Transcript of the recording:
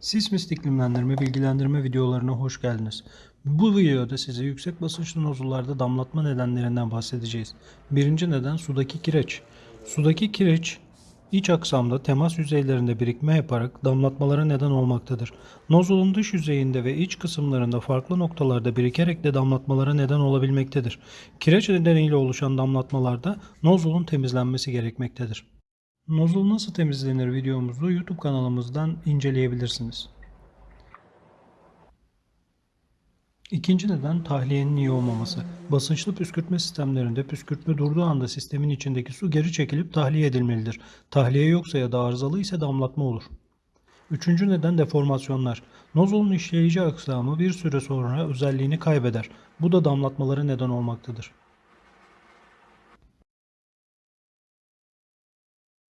Sismist iklimlendirme bilgilendirme videolarına hoş geldiniz. Bu videoda size yüksek basınçlı nozullarda damlatma nedenlerinden bahsedeceğiz. Birinci neden sudaki kireç. Sudaki kireç iç aksamda temas yüzeylerinde birikme yaparak damlatmalara neden olmaktadır. Nozulun dış yüzeyinde ve iç kısımlarında farklı noktalarda birikerek de damlatmalara neden olabilmektedir. Kireç nedeniyle oluşan damlatmalarda nozulun temizlenmesi gerekmektedir. Nozul nasıl temizlenir videomuzu YouTube kanalımızdan inceleyebilirsiniz. İkinci neden tahliyenin iyi olmaması. Basınçlı püskürtme sistemlerinde püskürtme durduğu anda sistemin içindeki su geri çekilip tahliye edilmelidir. Tahliye yoksa ya da arızalı ise damlatma olur. Üçüncü neden deformasyonlar. Nozulun işleyici aksamı bir süre sonra özelliğini kaybeder. Bu da damlatmalara neden olmaktadır.